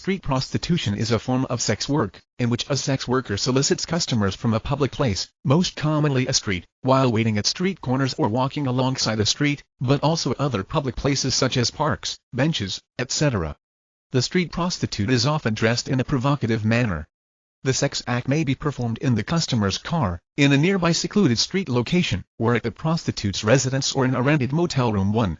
Street prostitution is a form of sex work, in which a sex worker solicits customers from a public place, most commonly a street, while waiting at street corners or walking alongside a street, but also other public places such as parks, benches, etc. The street prostitute is often dressed in a provocative manner. The sex act may be performed in the customer's car, in a nearby secluded street location, or at the prostitute's residence or in a rented motel room 1.